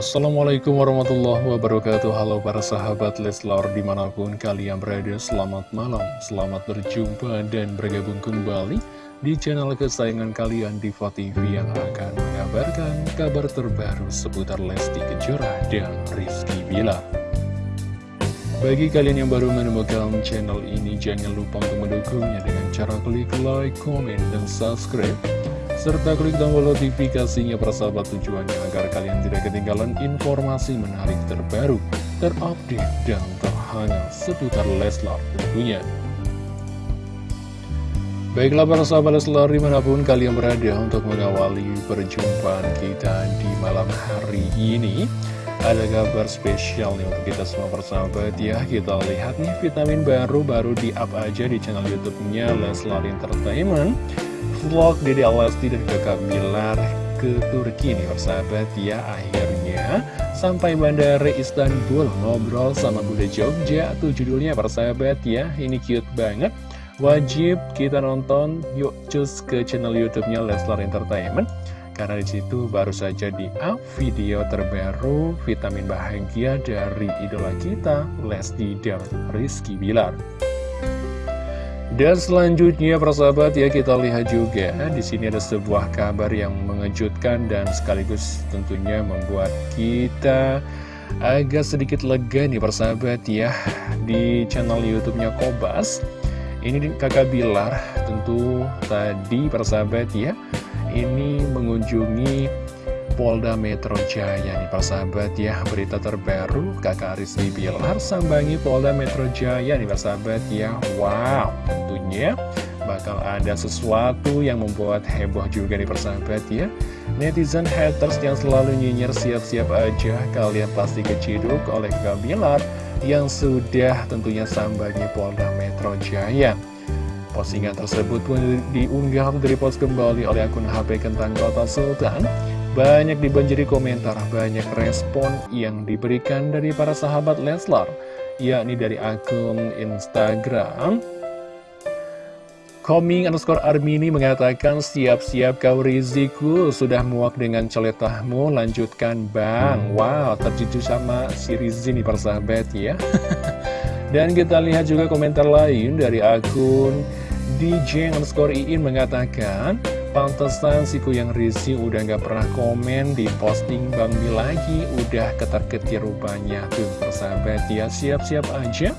Assalamualaikum warahmatullahi wabarakatuh. Halo para sahabat Leslar di mana pun kalian berada Selamat malam, selamat berjumpa dan bergabung kembali Di channel kesayangan kalian Diva TV Yang akan mengabarkan kabar terbaru seputar Lesti Kejora dan Rizky Bilar Bagi kalian yang baru menemukan channel ini Jangan lupa untuk mendukungnya dengan cara klik like, comment, dan subscribe serta klik tombol notifikasinya persahabat tujuannya agar kalian tidak ketinggalan informasi menarik terbaru, terupdate, dan terhangat seputar Leslar tentunya. Baiklah para sahabat Leslar di mana pun kalian berada untuk mengawali perjumpaan kita di malam hari ini Ada kabar spesial nih untuk kita semua persahabat ya Kita lihat nih vitamin baru baru di up aja di channel youtube-nya Leslar Entertainment vlog Dede Alasti dan kakak Bilar ke Turki nih persahabat ya akhirnya sampai bandara Istanbul ngobrol sama Bunda Jogja. Tuh judulnya persahabat ya. Ini cute banget. Wajib kita nonton. Yuk cus ke channel YouTube-nya Leslar Entertainment. Karena di situ baru saja di up video terbaru vitamin bahagia dari idola kita Lesti dan Rizky Bilar. Dan selanjutnya persahabat ya kita lihat juga di sini ada sebuah kabar yang mengejutkan dan sekaligus tentunya membuat kita agak sedikit lega nih persahabat ya di channel YouTube-nya Kobas. Ini kakak Bilar tentu tadi persahabat ya ini mengunjungi Polda Metro Jaya nih persahabat ya. Berita terbaru kakak Rizky Bilar sambangi Polda Metro Jaya nih persahabat ya. Wow tentunya bakal ada sesuatu yang membuat heboh juga nih persahabat ya. Netizen haters yang selalu nyinyir siap-siap aja Kalian pasti keciduk oleh kakak Bilar Yang sudah tentunya sambangi Polda Metro Jaya. Postingan tersebut pun diunggah dari post kembali oleh akun HP Kentang Kota Sultan banyak dibanjiri komentar, banyak respon yang diberikan dari para sahabat Leslar, yakni dari akun Instagram. Coming underscore Armini mengatakan siap-siap kau Riziku. Sudah muak dengan celetahmu lanjutkan bang. Wow terjujur sama si Rizi nih persahabat ya. Dan kita lihat juga komentar lain dari akun DJ underscore Iin mengatakan Pantesan si Kuyang Rizky udah gak pernah komen di posting Bang Mi lagi. Udah ketar-ketir rupanya. Tuh persahabat ya siap-siap aja.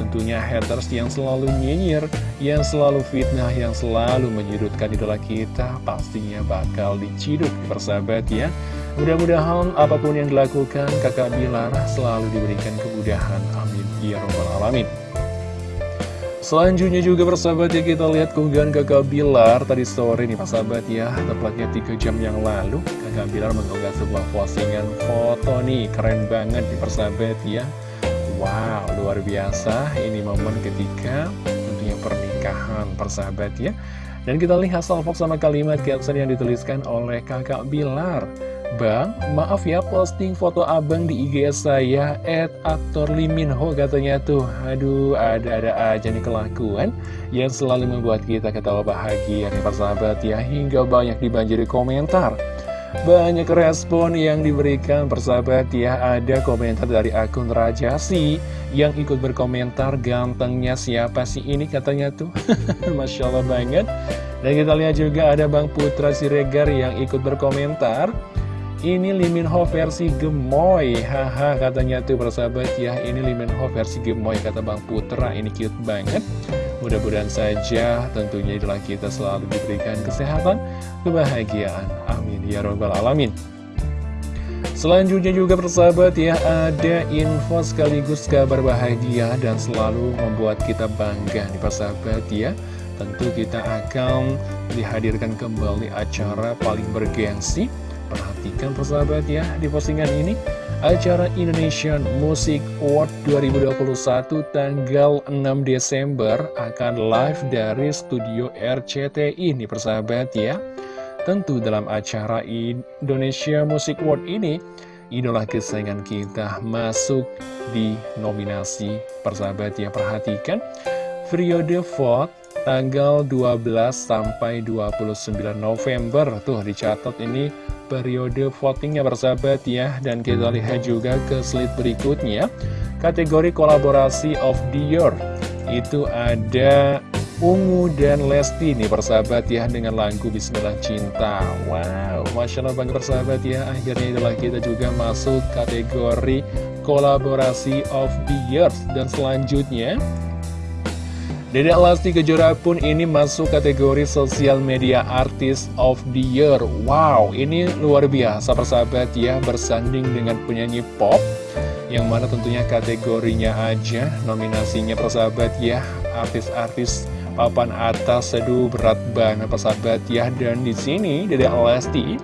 Tentunya haters yang selalu nyinyir Yang selalu fitnah Yang selalu menyudutkan idola kita Pastinya bakal diciduk persahabat ya. Mudah-mudahan apa pun yang dilakukan kakak Bilar selalu diberikan kemudahan. Amin. Ya Rabbal Alamin Selanjutnya juga persahabat ya kita lihat keunggahan kakak Bilar tadi sore nih persahabat ya. Tepatnya 3 jam yang lalu kakak Bilar mengunggah sebuah postingan foto nih. Keren banget nih persahabat ya. Wow luar biasa. Ini momen ketika tentunya pernikahan persahabat ya. Dan kita lihat salvo sama kalimat caption yang dituliskan oleh kakak Bilar Bang, maaf ya posting foto abang di IG saya At aktor Liminho katanya tuh. Aduh, ada-ada aja nih kelakuan Yang selalu membuat kita ketawa bahagia nih persahabat ya Hingga banyak dibanjiri komentar. Banyak respon yang diberikan persahabat ya Ada komentar dari akun Rajasi Yang ikut berkomentar gantengnya siapa sih ini? katanya tuh. Masya Allah banget. Dan kita lihat juga ada Bang Putra Siregar yang ikut berkomentar ini Liminho versi gemoy. Haha katanya tuh persahabat ya. Ini Liminho versi gemoy kata Bang Putra. Ini cute banget. Mudah-mudahan saja tentunya itulah kita selalu diberikan kesehatan Kebahagiaan. Amin. Ya Robbal Alamin. Selanjutnya juga persahabat ya Ada info sekaligus kabar bahagia Dan selalu membuat kita bangga nih persahabat ya. Tentu kita akan dihadirkan kembali acara paling bergengsi Perhatikan persahabat ya di postingan ini Acara Indonesian Music Award 2021 tanggal 6 Desember akan live dari studio RCTI nih persahabat ya. Tentu dalam acara Indonesia Music Award ini Idola kesayangan kita masuk di nominasi persahabat ya Perhatikan. Periode vote tanggal 12 sampai 29 November. Tuh dicatat ini periode votingnya bersahabat ya. Dan kita lihat juga ke slide berikutnya. Kategori kolaborasi of the year. Itu ada Ungu dan Lesti nih persahabat ya dengan lagu Bismillah Cinta. Wow, Masya Allah banget persahabat ya. Akhirnya itulah kita juga masuk kategori kolaborasi of the year. Dan selanjutnya Dedek Lesti Kejora pun ini masuk kategori Social Media Artist of the Year. Wow, ini luar biasa persahabat ya Bersanding dengan penyanyi pop Yang mana tentunya kategorinya aja Nominasinya persahabat ya Artis-artis papan atas. Seduh berat banget persahabat ya. Dan di sini Dede Lesti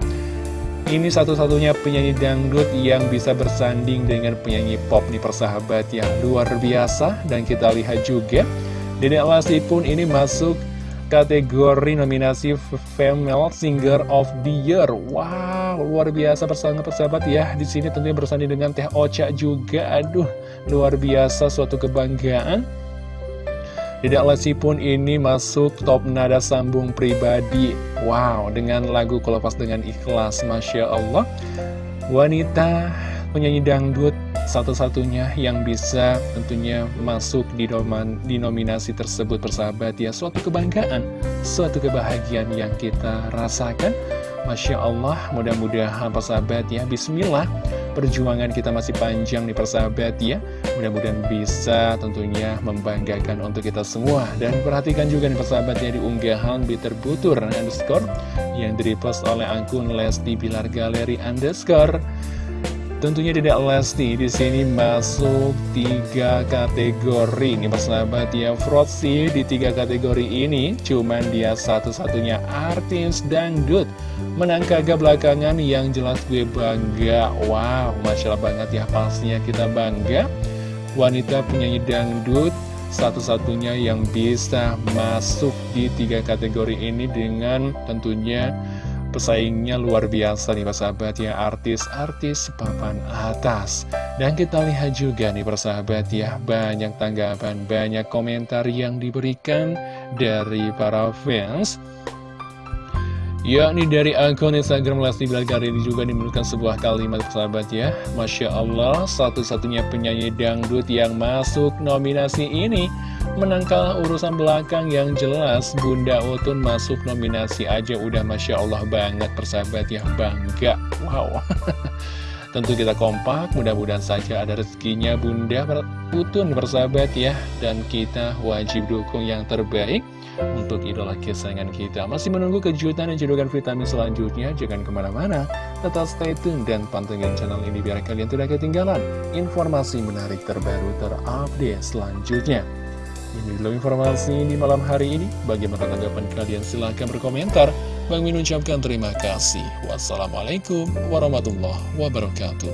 ini satu-satunya penyanyi dangdut yang bisa bersanding dengan penyanyi pop nih persahabat yang luar biasa dan kita lihat juga Dede Lesti pun ini masuk kategori nominasi Female Singer of the Year. Wow, luar biasa persahabat persahabat ya. Di sini tentunya bersanding dengan Teh Ocha juga. Aduh, luar biasa suatu kebanggaan. Tidak Lesti pun ini masuk top nada sambung pribadi Wow, dengan lagu Kelepas Dengan Ikhlas Masya Allah Wanita penyanyi dangdut satu-satunya yang bisa tentunya masuk di, doman, di nominasi tersebut persahabat ya Suatu kebanggaan, suatu kebahagiaan yang kita rasakan. Masya Allah, mudah-mudahan persahabat ya Bismillah perjuangan kita masih panjang nih persahabat ya. Mudah-mudahan bisa tentunya membanggakan untuk kita semua. Dan perhatikan juga nih persahabat ya di unggahan Bitter Butur underscore Yang direpost oleh akun Lesti Bilar Galeri underscore Tentunya tidak Lesti di sini masuk tiga kategori. Ini persahabat ya Frotsi di tiga kategori ini. Cuman dia satu-satunya artis dangdut. Menang kagak belakangan yang jelas gue bangga. Wow Masya Allah banget ya pastinya kita bangga. Wanita penyanyi dangdut satu-satunya yang bisa masuk di tiga kategori ini dengan tentunya Pesaingnya luar biasa nih persahabat ya. Artis-artis papan atas. Dan kita lihat juga nih persahabat ya. Banyak tanggapan, banyak komentar yang diberikan Dari para fans yakni dari akun Instagram Lesti Bilar ini juga dimiliki sebuah kalimat persahabat ya. Masya Allah satu-satunya penyanyi dangdut yang masuk nominasi ini Menangkal urusan belakang yang jelas. Bunda Utun masuk nominasi aja udah Masya Allah banget persahabat ya. Bangga. Wow. Tentu kita kompak, mudah-mudahan saja ada rezekinya Bunda Utun persahabat ya. Dan kita wajib dukung yang terbaik untuk idola kesayangan kita. Masih menunggu kejutan dan cedokan vitamin selanjutnya, jangan ke mana-mana. Tetap stay tune dan pantengin channel ini biar kalian tidak ketinggalan informasi menarik terbaru terupdate selanjutnya. Ini dulu informasi di malam hari ini. Bagaimana tanggapan kalian? Silahkan berkomentar. Bang Min ucapkan terima kasih. Wassalamualaikum warahmatullahi wabarakatuh.